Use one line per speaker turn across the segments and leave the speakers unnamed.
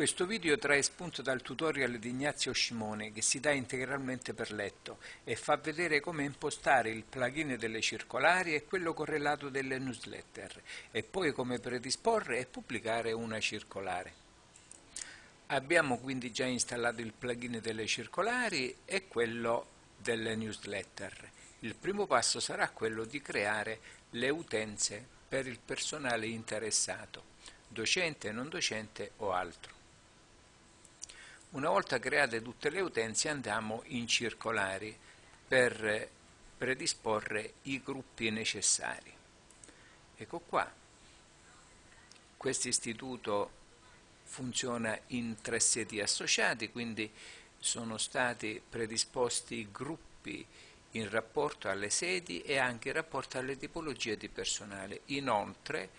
Questo video trae spunto dal tutorial di Ignazio Scimone che si dà integralmente per letto e fa vedere come impostare il plugin delle circolari e quello correlato delle newsletter e poi come predisporre e pubblicare una circolare. Abbiamo quindi già installato il plugin delle circolari e quello delle newsletter. Il primo passo sarà quello di creare le utenze per il personale interessato, docente, non docente o altro. Una volta create tutte le utenze andiamo in circolari per predisporre i gruppi necessari. Ecco qua, questo istituto funziona in tre siti associati, quindi sono stati predisposti gruppi in rapporto alle sedi e anche in rapporto alle tipologie di personale. Inoltre,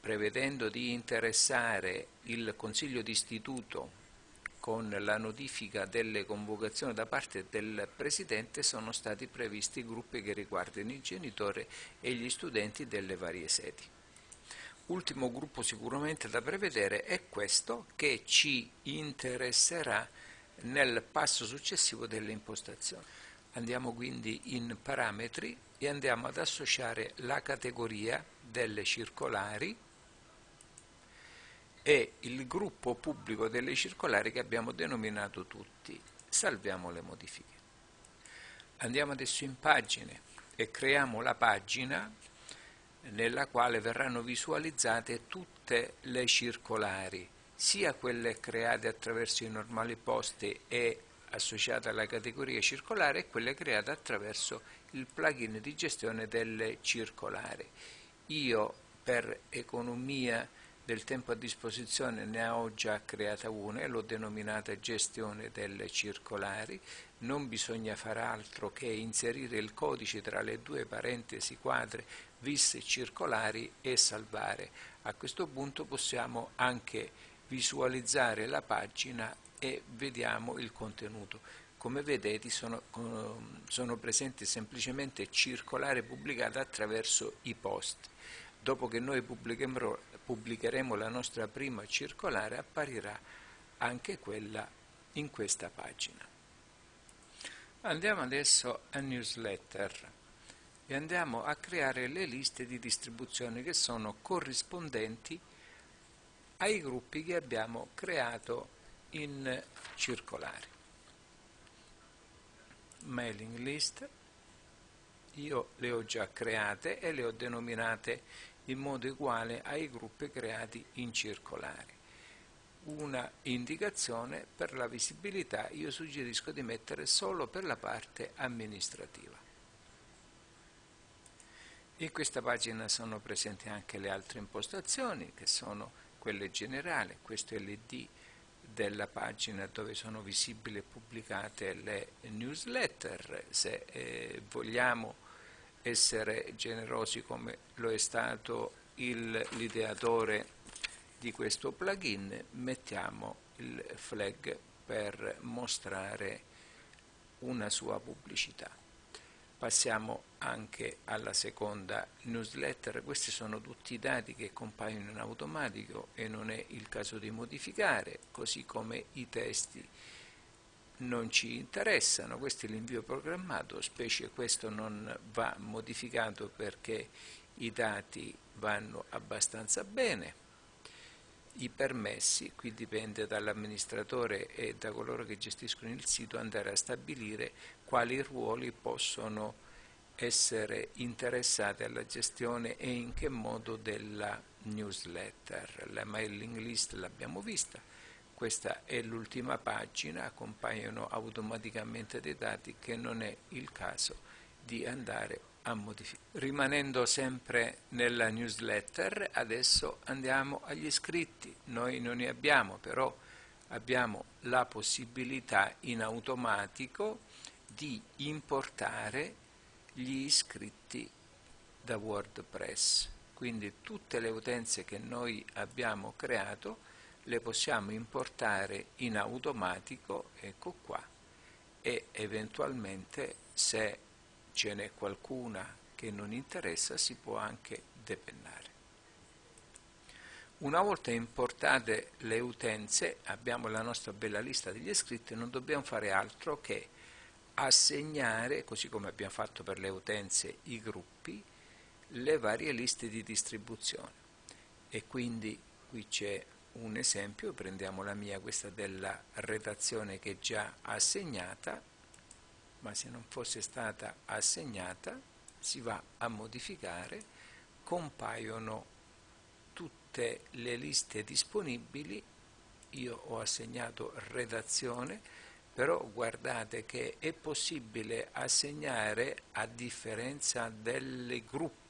prevedendo di interessare il Consiglio d'istituto con la notifica delle convocazioni da parte del Presidente sono stati previsti gruppi che riguardano i genitori e gli studenti delle varie sedi. Ultimo gruppo sicuramente da prevedere è questo che ci interesserà nel passo successivo delle impostazioni. Andiamo quindi in parametri e andiamo ad associare la categoria delle circolari è il gruppo pubblico delle circolari che abbiamo denominato tutti. Salviamo le modifiche. Andiamo adesso in pagine e creiamo la pagina nella quale verranno visualizzate tutte le circolari, sia quelle create attraverso i normali posti e associate alla categoria circolare e quelle create attraverso il plugin di gestione delle circolari. Io per economia del tempo a disposizione ne ho già creata una e l'ho denominata gestione delle circolari. Non bisogna fare altro che inserire il codice tra le due parentesi quadre vis circolari e salvare. A questo punto possiamo anche visualizzare la pagina e vediamo il contenuto. Come vedete sono, sono presenti semplicemente circolari pubblicate attraverso i post. Dopo che noi pubblicheremo, pubblicheremo la nostra prima circolare apparirà anche quella in questa pagina. Andiamo adesso a newsletter e andiamo a creare le liste di distribuzione che sono corrispondenti ai gruppi che abbiamo creato in circolare. Mailing list, io le ho già create e le ho denominate in modo uguale ai gruppi creati in circolare. Una indicazione per la visibilità io suggerisco di mettere solo per la parte amministrativa. In questa pagina sono presenti anche le altre impostazioni che sono quelle generali, questo è l'ID della pagina dove sono visibili e pubblicate le newsletter, se eh, vogliamo essere generosi come lo è stato l'ideatore di questo plugin, mettiamo il flag per mostrare una sua pubblicità. Passiamo anche alla seconda newsletter, questi sono tutti i dati che compaiono in automatico e non è il caso di modificare, così come i testi non ci interessano, questo è l'invio programmato, specie questo non va modificato perché i dati vanno abbastanza bene. I permessi, qui dipende dall'amministratore e da coloro che gestiscono il sito andare a stabilire quali ruoli possono essere interessati alla gestione e in che modo della newsletter. La mailing list l'abbiamo vista, questa è l'ultima pagina, compaiono automaticamente dei dati che non è il caso di andare a modificare. Rimanendo sempre nella newsletter, adesso andiamo agli iscritti. Noi non ne abbiamo, però abbiamo la possibilità in automatico di importare gli iscritti da WordPress. Quindi tutte le utenze che noi abbiamo creato le possiamo importare in automatico, ecco qua, e eventualmente se ce n'è qualcuna che non interessa si può anche depennare. Una volta importate le utenze, abbiamo la nostra bella lista degli iscritti, non dobbiamo fare altro che assegnare, così come abbiamo fatto per le utenze, i gruppi, le varie liste di distribuzione. E quindi qui c'è un esempio, prendiamo la mia, questa della redazione che è già assegnata, ma se non fosse stata assegnata si va a modificare, compaiono tutte le liste disponibili, io ho assegnato redazione, però guardate che è possibile assegnare a differenza delle gruppi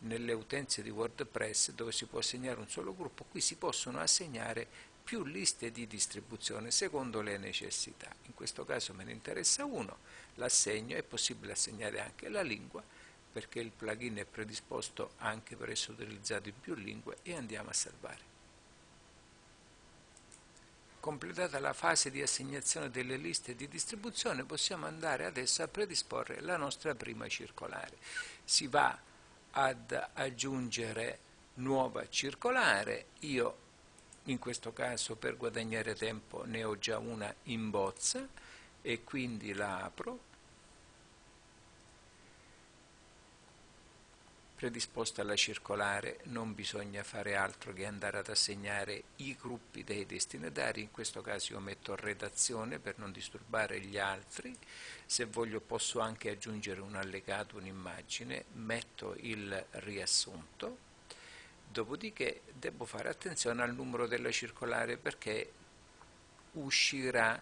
nelle utenze di WordPress dove si può assegnare un solo gruppo, qui si possono assegnare più liste di distribuzione secondo le necessità. In questo caso me ne interessa uno, l'assegno, è possibile assegnare anche la lingua perché il plugin è predisposto anche per essere utilizzato in più lingue e andiamo a salvare. Completata la fase di assegnazione delle liste di distribuzione possiamo andare adesso a predisporre la nostra prima circolare. Si va ad aggiungere nuova circolare, io in questo caso per guadagnare tempo ne ho già una in bozza e quindi la apro predisposta alla circolare non bisogna fare altro che andare ad assegnare i gruppi dei destinatari, in questo caso io metto redazione per non disturbare gli altri, se voglio posso anche aggiungere un allegato, un'immagine, metto il riassunto, dopodiché devo fare attenzione al numero della circolare perché uscirà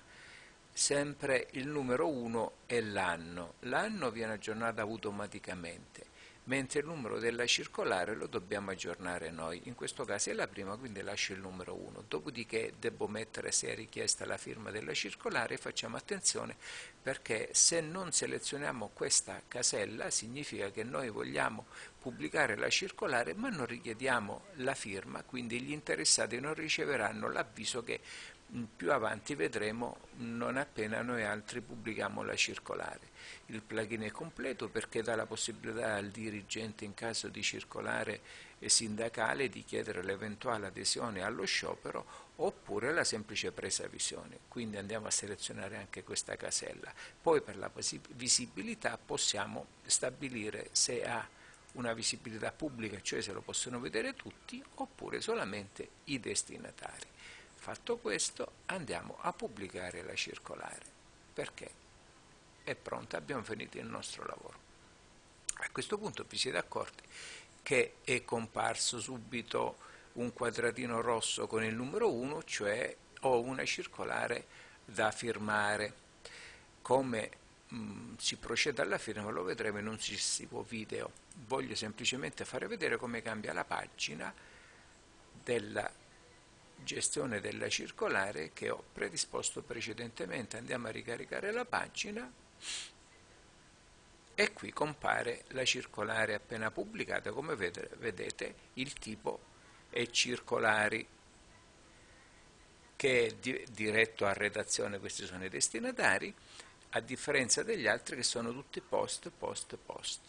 sempre il numero 1 e l'anno, l'anno viene aggiornato automaticamente mentre il numero della circolare lo dobbiamo aggiornare noi, in questo caso è la prima, quindi lascio il numero 1, dopodiché devo mettere se è richiesta la firma della circolare, facciamo attenzione perché se non selezioniamo questa casella significa che noi vogliamo pubblicare la circolare ma non richiediamo la firma, quindi gli interessati non riceveranno l'avviso che più avanti vedremo non appena noi altri pubblichiamo la circolare. Il plugin è completo perché dà la possibilità al dirigente in caso di circolare sindacale di chiedere l'eventuale adesione allo sciopero oppure la semplice presa visione. Quindi andiamo a selezionare anche questa casella. Poi per la visibilità possiamo stabilire se ha una visibilità pubblica, cioè se lo possono vedere tutti, oppure solamente i destinatari. Fatto questo andiamo a pubblicare la circolare. Perché? È pronta, abbiamo finito il nostro lavoro. A questo punto vi siete accorti che è comparso subito un quadratino rosso con il numero 1, cioè ho una circolare da firmare. Come mh, mm, si procede alla firma lo vedremo in un successivo video. Voglio semplicemente fare vedere come cambia la pagina della gestione della circolare che ho predisposto precedentemente. Andiamo a ricaricare la pagina e qui compare la circolare appena pubblicata, come vedete il tipo è circolari che è di diretto a redazione, questi sono i destinatari, a differenza degli altri che sono tutti post, post, post.